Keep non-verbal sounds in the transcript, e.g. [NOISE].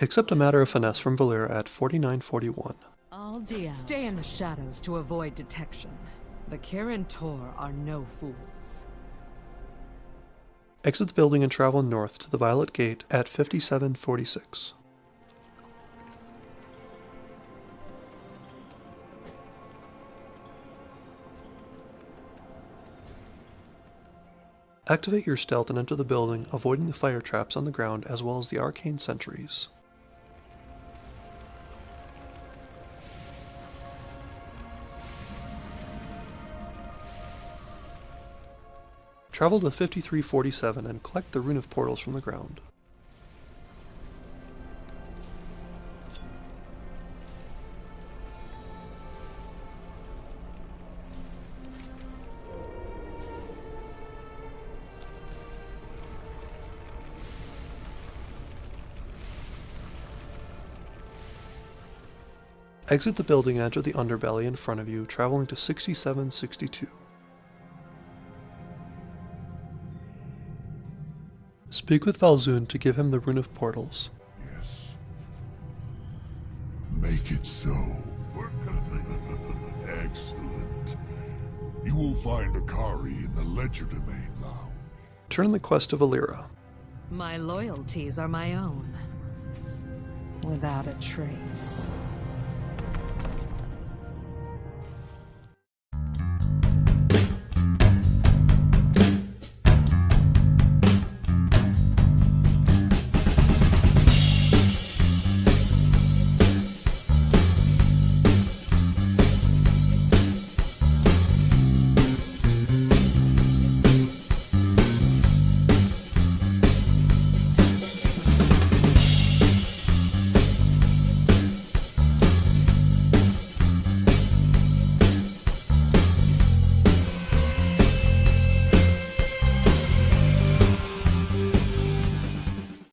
Accept a matter of finesse from Valeera at 4941. Aldia. Stay in the shadows to avoid detection. The Kirin Tor are no fools. Exit the building and travel north to the Violet Gate at 5746. Activate your stealth and enter the building, avoiding the fire traps on the ground as well as the arcane sentries. Travel to 5347 and collect the Rune of Portals from the ground. Exit the building edge of the underbelly in front of you, traveling to 6762. Speak with Valzun to give him the Rune of Portals. Yes. Make it so. [LAUGHS] Excellent. You will find Akari in the Legerdemain Lounge. Turn the quest to Valeera. My loyalties are my own. Without a trace.